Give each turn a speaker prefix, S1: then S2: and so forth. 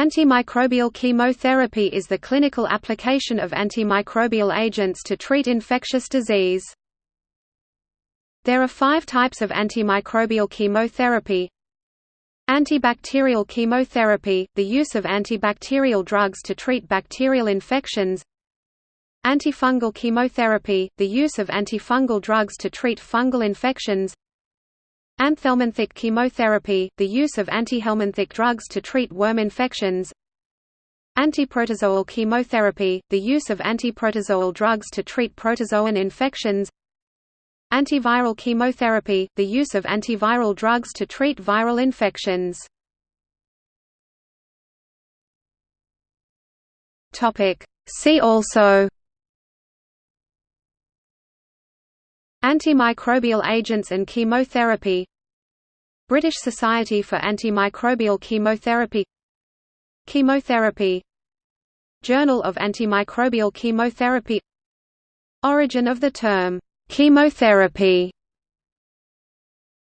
S1: Antimicrobial chemotherapy is the clinical application of antimicrobial agents to treat infectious disease. There are five types of antimicrobial chemotherapy. Antibacterial chemotherapy – the use of antibacterial drugs to treat bacterial infections. Antifungal chemotherapy – the use of antifungal drugs to treat fungal infections Anthelminthic chemotherapy, the use of antihelminthic drugs to treat worm infections. Antiprotozoal chemotherapy, the use of antiprotozoal drugs to treat protozoan infections. Antiviral chemotherapy, the use of antiviral drugs to treat viral infections. See also Antimicrobial agents and chemotherapy British Society for Antimicrobial Chemotherapy. Chemotherapy. Journal of Antimicrobial Chemotherapy. Origin of the term, chemotherapy